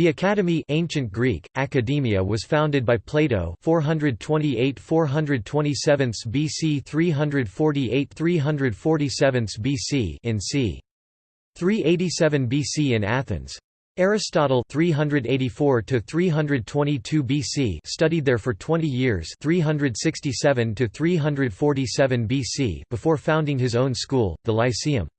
The Academy ancient Greek, Academia was founded by Plato 428–427 BC 348–347 BC in c. 387 BC in Athens. Aristotle 384 to 322 BC studied there for 20 years 367 to 347 BC before founding his own school the Lyceum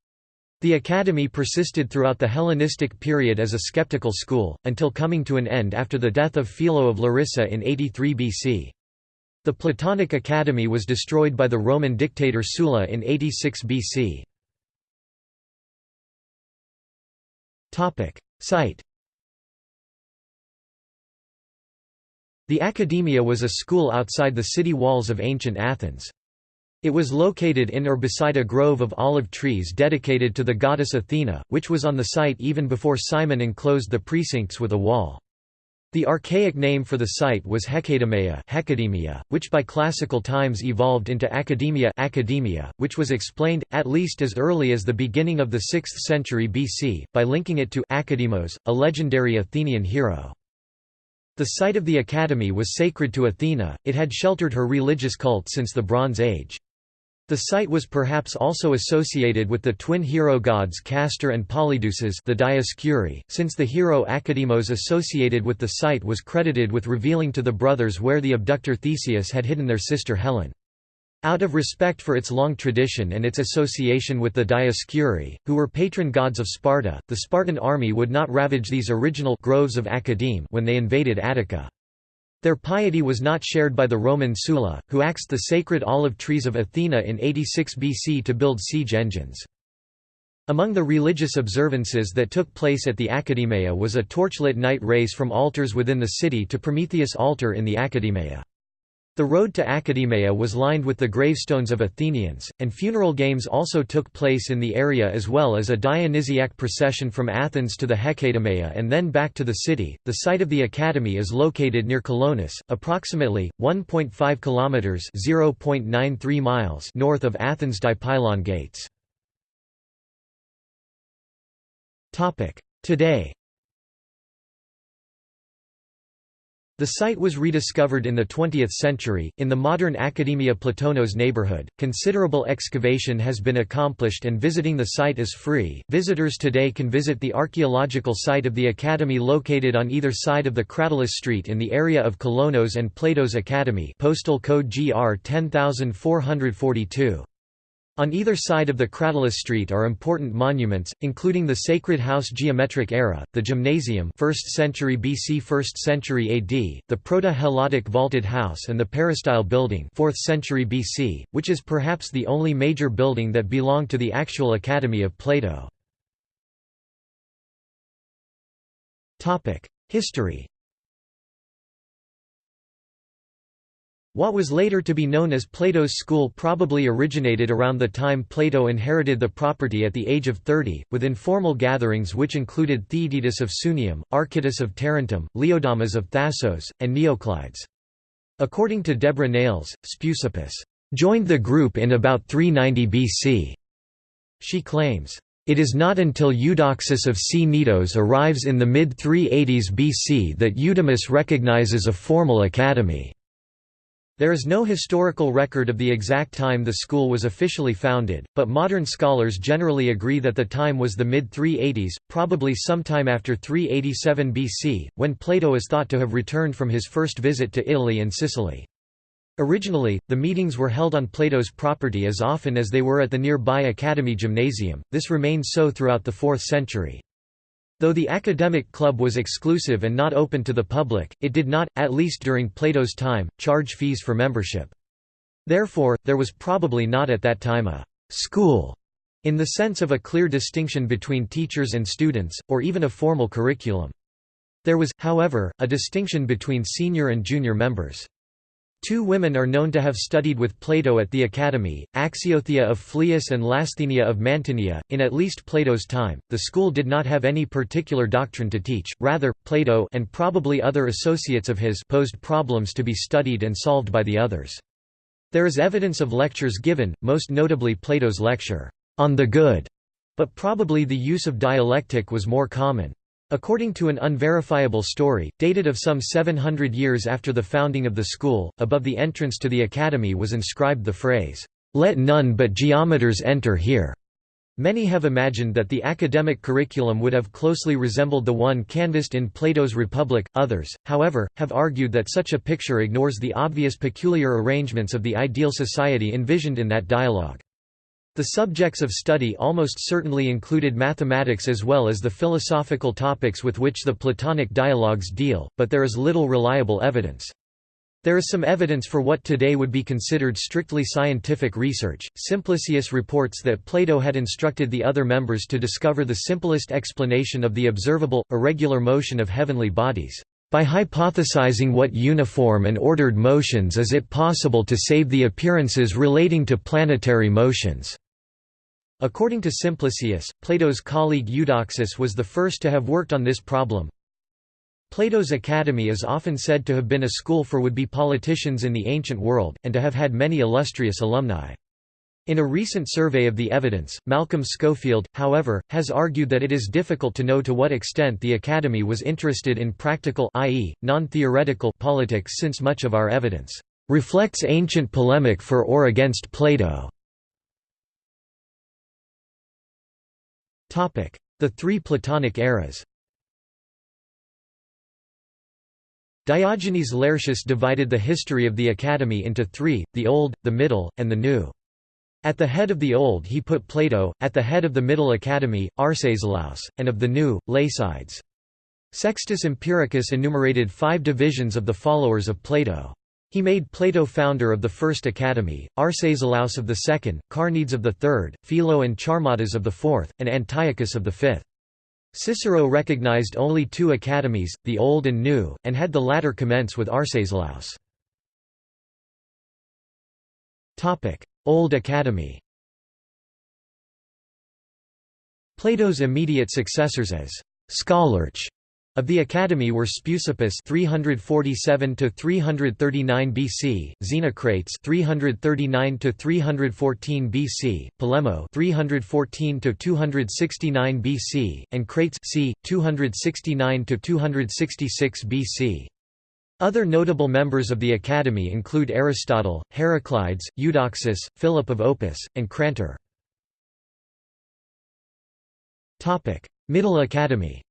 the academy persisted throughout the Hellenistic period as a skeptical school, until coming to an end after the death of Philo of Larissa in 83 BC. The Platonic Academy was destroyed by the Roman dictator Sulla in 86 BC. Site The Academia was a school outside the city walls of ancient Athens. It was located in or beside a grove of olive trees dedicated to the goddess Athena, which was on the site even before Cimon enclosed the precincts with a wall. The archaic name for the site was Hecatomea Hecademia, which by classical times evolved into Academia Academia, which was explained, at least as early as the beginning of the 6th century BC, by linking it to Academos, a legendary Athenian hero. The site of the academy was sacred to Athena, it had sheltered her religious cult since the Bronze Age. The site was perhaps also associated with the twin hero gods Castor and Polydeuces the Dioscuri, since the hero Academos associated with the site was credited with revealing to the brothers where the abductor Theseus had hidden their sister Helen. Out of respect for its long tradition and its association with the Dioscuri, who were patron gods of Sparta, the Spartan army would not ravage these original groves of Academe when they invaded Attica. Their piety was not shared by the Roman Sulla, who axed the sacred olive trees of Athena in 86 BC to build siege engines. Among the religious observances that took place at the Academia was a torchlit night race from altars within the city to Prometheus altar in the Academia. The road to Academia was lined with the gravestones of Athenians, and funeral games also took place in the area as well as a Dionysiac procession from Athens to the Hecatomea and then back to the city. The site of the academy is located near Colonus, approximately 1.5 kilometers (0.93 miles) north of Athens Dipylon Gates. Topic: Today The site was rediscovered in the 20th century. In the modern Academia Platonos neighborhood, considerable excavation has been accomplished and visiting the site is free. Visitors today can visit the archaeological site of the Academy located on either side of the Cratylus Street in the area of Kolonos and Plato's Academy, postal code GR 10442. On either side of the Cratylus Street are important monuments, including the Sacred House Geometric Era, the Gymnasium 1st century BC 1st century AD, the Proto-Helladic Vaulted House and the Peristyle Building 4th century BC, which is perhaps the only major building that belonged to the actual Academy of Plato. History What was later to be known as Plato's school probably originated around the time Plato inherited the property at the age of 30, with informal gatherings which included Theaetetus of Sunium, Archytas of Tarentum, Leodamas of Thasos, and Neoclides. According to Debra Nails, Speusippus joined the group in about 390 BC. She claims, it is not until Eudoxus of Cnidos arrives in the mid-380s BC that Eudemus recognizes a formal academy. There is no historical record of the exact time the school was officially founded, but modern scholars generally agree that the time was the mid-380s, probably sometime after 387 BC, when Plato is thought to have returned from his first visit to Italy and Sicily. Originally, the meetings were held on Plato's property as often as they were at the nearby Academy Gymnasium, this remained so throughout the 4th century. Though the academic club was exclusive and not open to the public, it did not, at least during Plato's time, charge fees for membership. Therefore, there was probably not at that time a «school» in the sense of a clear distinction between teachers and students, or even a formal curriculum. There was, however, a distinction between senior and junior members. Two women are known to have studied with Plato at the Academy, Axiothea of Phlius and Lasthenia of Mantinea. In at least Plato's time, the school did not have any particular doctrine to teach, rather, Plato and probably other associates of his posed problems to be studied and solved by the others. There is evidence of lectures given, most notably Plato's lecture, On the Good, but probably the use of dialectic was more common. According to an unverifiable story, dated of some 700 years after the founding of the school, above the entrance to the academy was inscribed the phrase, "'Let none but geometers enter here'". Many have imagined that the academic curriculum would have closely resembled the one canvassed in Plato's Republic, others, however, have argued that such a picture ignores the obvious peculiar arrangements of the ideal society envisioned in that dialogue. The subjects of study almost certainly included mathematics as well as the philosophical topics with which the Platonic dialogues deal, but there is little reliable evidence. There is some evidence for what today would be considered strictly scientific research. Simplicius reports that Plato had instructed the other members to discover the simplest explanation of the observable, irregular motion of heavenly bodies. By hypothesizing what uniform and ordered motions is it possible to save the appearances relating to planetary motions. According to Simplicius, Plato's colleague Eudoxus was the first to have worked on this problem. Plato's Academy is often said to have been a school for would-be politicians in the ancient world, and to have had many illustrious alumni. In a recent survey of the evidence, Malcolm Schofield, however, has argued that it is difficult to know to what extent the Academy was interested in practical i.e., non-theoretical politics since much of our evidence reflects ancient polemic for or against Plato. The three Platonic eras Diogenes Laertius divided the history of the Academy into three, the Old, the Middle, and the New. At the head of the Old he put Plato, at the head of the Middle Academy, Arcesilaus, and of the New, Lacydes. Sextus Empiricus enumerated five divisions of the followers of Plato. He made Plato founder of the first academy, Arcesilaus of the second, Carneades of the third, Philo and Charmadas of the fourth, and Antiochus of the fifth. Cicero recognized only two academies, the Old and New, and had the latter commence with Arcesilaus. Old Academy Plato's immediate successors as «scholarch» of the Academy were Speusippus 347 to 339 BC, Xenocrates 339 to 314 BC, Polemo 314 to 269 BC, and Crates c. 269 to 266 BC. Other notable members of the Academy include Aristotle, Heraclides, Eudoxus, Philip of Opus, and Crantor. Middle Academy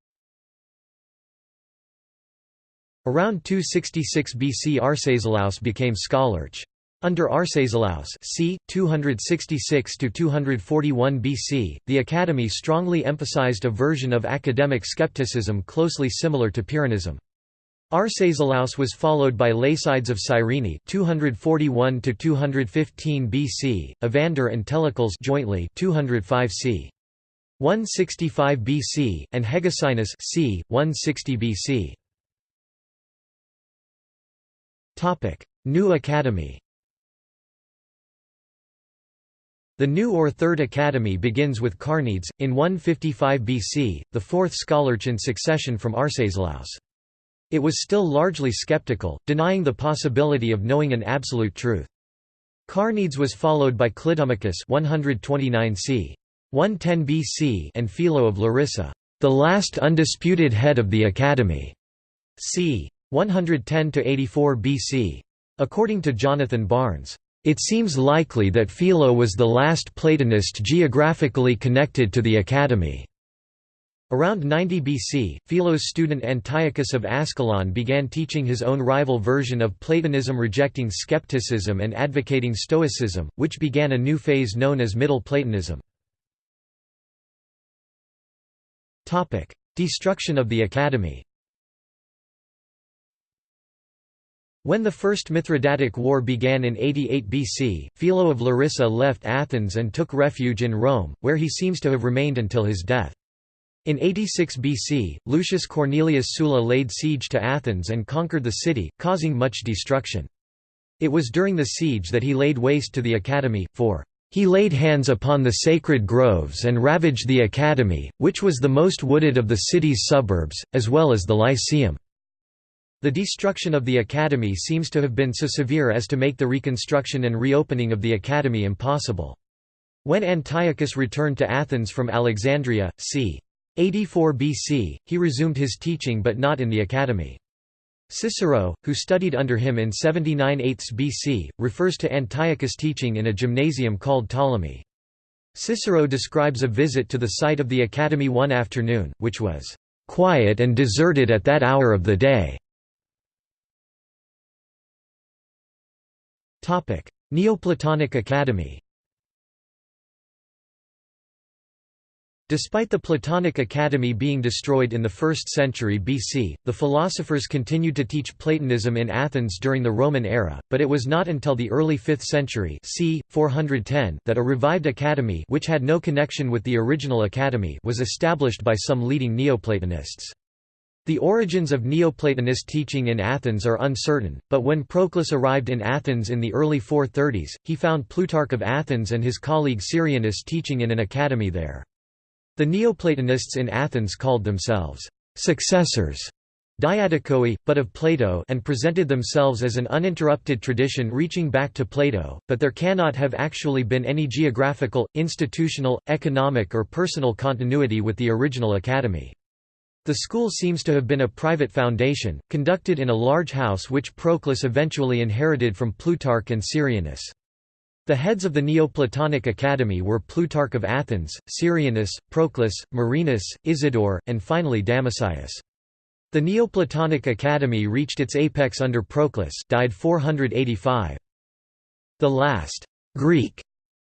Around 266 BC Arcesilaus became scholarch. Under Arcesilaus c. 266–241 BC, the Academy strongly emphasized a version of academic skepticism closely similar to Pyrrhonism. Arcesilaus was followed by Lacydes of Cyrene 241 to 215 BC, Evander and Telecles jointly 205 c. 165 BC and Hegesinus c. 160 BC. Topic: New Academy. The new or Third Academy begins with Carneades, in 155 BC, the fourth scholarch in succession from Arcesilaus. It was still largely skeptical, denying the possibility of knowing an absolute truth. Carneades was followed by Clitomachus 129 c. 110 BC and Philo of Larissa, the last undisputed head of the Academy, c. 110–84 BC. According to Jonathan Barnes, "...it seems likely that Philo was the last Platonist geographically connected to the Academy." Around 90 BC, Philo's student Antiochus of Ascalon began teaching his own rival version of Platonism rejecting skepticism and advocating Stoicism, which began a new phase known as Middle Platonism. Destruction of the Academy When the First Mithridatic War began in 88 BC, Philo of Larissa left Athens and took refuge in Rome, where he seems to have remained until his death. In 86 BC, Lucius Cornelius Sulla laid siege to Athens and conquered the city, causing much destruction. It was during the siege that he laid waste to the academy, for he laid hands upon the sacred groves and ravaged the academy, which was the most wooded of the city's suburbs, as well as the Lyceum. The destruction of the academy seems to have been so severe as to make the reconstruction and reopening of the academy impossible. When Antiochus returned to Athens from Alexandria, c. 84 BC, he resumed his teaching but not in the academy. Cicero, who studied under him in 79 8 BC, refers to Antiochus' teaching in a gymnasium called Ptolemy. Cicero describes a visit to the site of the academy one afternoon, which was quiet and deserted at that hour of the day. Neoplatonic Academy Despite the Platonic Academy being destroyed in the 1st century BC, the philosophers continued to teach Platonism in Athens during the Roman era, but it was not until the early 5th century c. 410 that a revived academy which had no connection with the original academy was established by some leading Neoplatonists. The origins of Neoplatonist teaching in Athens are uncertain, but when Proclus arrived in Athens in the early 430s, he found Plutarch of Athens and his colleague Syrianus teaching in an academy there. The Neoplatonists in Athens called themselves successors but of Plato and presented themselves as an uninterrupted tradition reaching back to Plato, but there cannot have actually been any geographical, institutional, economic or personal continuity with the original academy. The school seems to have been a private foundation, conducted in a large house which Proclus eventually inherited from Plutarch and Syrianus. The heads of the Neoplatonic Academy were Plutarch of Athens, Syrianus, Proclus, Marinus, Isidore, and finally Damascius. The Neoplatonic Academy reached its apex under Proclus died 485. The last Greek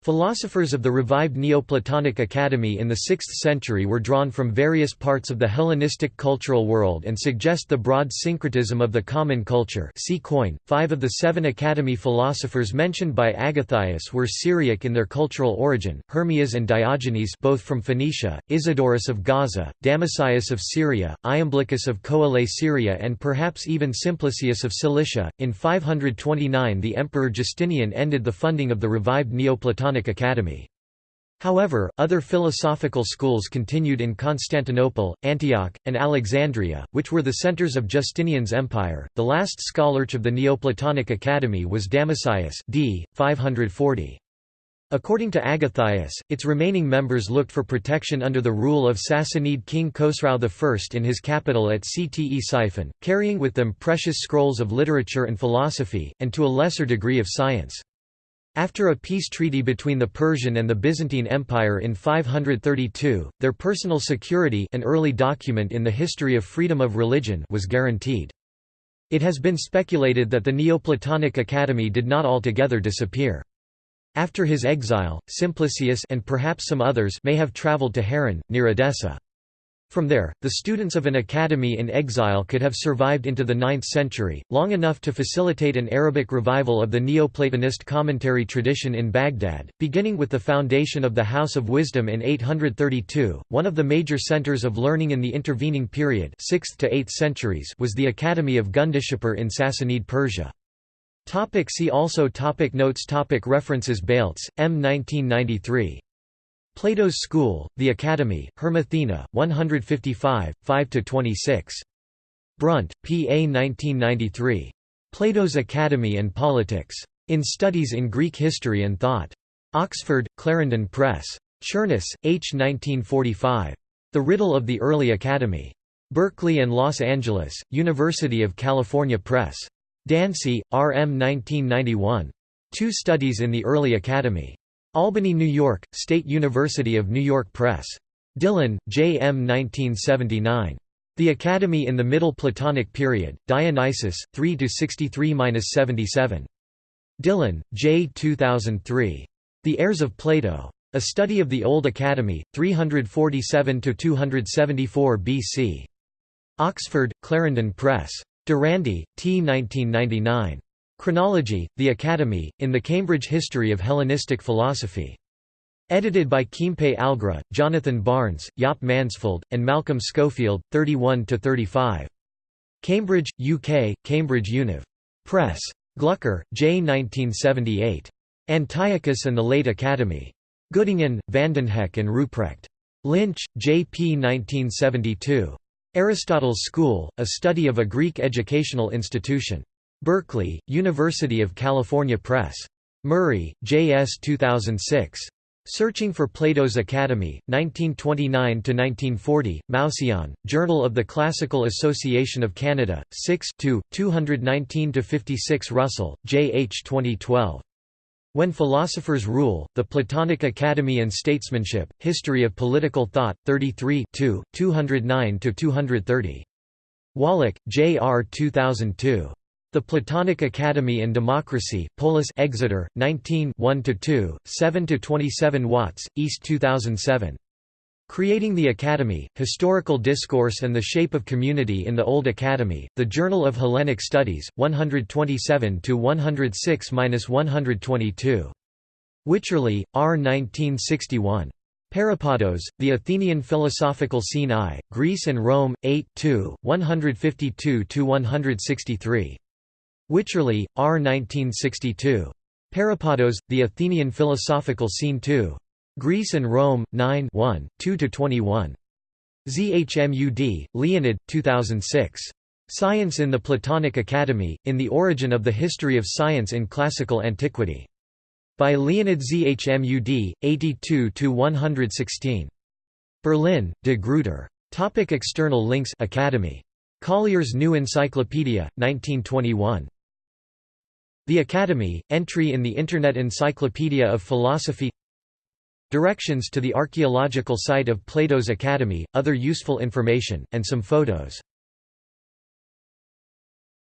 Philosophers of the revived Neoplatonic Academy in the 6th century were drawn from various parts of the Hellenistic cultural world and suggest the broad syncretism of the common culture see Koine. Five of the seven Academy philosophers mentioned by Agathias were Syriac in their cultural origin, Hermias and Diogenes both from Phoenicia, Isidorus of Gaza, Damascius of Syria, Iamblichus of Coele Syria and perhaps even Simplicius of Cilicia. In 529 the Emperor Justinian ended the funding of the revived Neoplatonic Academy. However, other philosophical schools continued in Constantinople, Antioch, and Alexandria, which were the centers of Justinian's empire. The last scholarch of the Neoplatonic Academy was Damascius, d. 540. According to Agathias, its remaining members looked for protection under the rule of Sassanid king Khosrau I in his capital at Cte Ctesiphon, carrying with them precious scrolls of literature and philosophy, and to a lesser degree of science. After a peace treaty between the Persian and the Byzantine Empire in 532, their personal security an early document in the history of freedom of religion was guaranteed. It has been speculated that the Neoplatonic Academy did not altogether disappear. After his exile, Simplicius and perhaps some others may have traveled to Haran, near Edessa. From there, the students of an academy in exile could have survived into the 9th century, long enough to facilitate an Arabic revival of the Neoplatonist commentary tradition in Baghdad, beginning with the foundation of the House of Wisdom in 832. One of the major centers of learning in the intervening period 6th to 8th centuries was the Academy of Gundishapur in Sassanid Persia. Topic see also topic Notes topic References Baltes, M. 1993. Plato's School, The Academy, Hermathena, 155, 5–26. Brunt, P. A. 1993. Plato's Academy and Politics. In Studies in Greek History and Thought. Oxford, Clarendon Press. Cherniss, H. 1945. The Riddle of the Early Academy. Berkeley and Los Angeles, University of California Press. Dancy, R. M. 1991. Two Studies in the Early Academy. Albany, New York, State University of New York Press. Dillon, J. M. 1979. The Academy in the Middle Platonic Period, Dionysius, 3–63–77. Dillon, J. 2003. The Heirs of Plato. A Study of the Old Academy, 347–274 BC. Oxford, Clarendon Press. Dorandi, T. 1999. Chronology, The Academy, in the Cambridge History of Hellenistic Philosophy. Edited by Keimpe Algra, Jonathan Barnes, Jaap Mansfeld, and Malcolm Schofield, 31–35. Cambridge, UK, Cambridge Univ. Press. Glucker, J. 1978. Antiochus and the Late Academy. Göttingen, Vandenhoeck and Ruprecht. Lynch, J. P. 1972. Aristotle's School, A Study of a Greek Educational Institution. Berkeley, University of California Press. Murray, J. S. 2006. Searching for Plato's Academy, 1929–1940, Mouseion, Journal of the Classical Association of Canada, 6 219–56 Russell, J. H. 2012. When Philosophers Rule, The Platonic Academy and Statesmanship, History of Political Thought, 33 209–230. Wallach, J. R. 2002. The Platonic Academy and Democracy, Polis Exeter, 19 1–2, 7–27 Watts, East 2007. Creating the Academy, Historical Discourse and the Shape of Community in the Old Academy, The Journal of Hellenic Studies, 127–106–122. Wycherley, R. 1961. Peripatos, The Athenian Philosophical Scene I, Greece and Rome, 8 152–163. Wycherley, R. 1962. Peripatos, The Athenian Philosophical Scene II. Greece and Rome, 9 1, 2–21. ZHMUD, Leonid, 2006. Science in the Platonic Academy, In the Origin of the History of Science in Classical Antiquity. By Leonid ZHMUD, 82–116. Berlin, De Gruyter. Topic external links Academy. Collier's New Encyclopedia, 1921. The Academy, entry in the Internet Encyclopedia of Philosophy. Directions to the archaeological site of Plato's Academy, other useful information, and some photos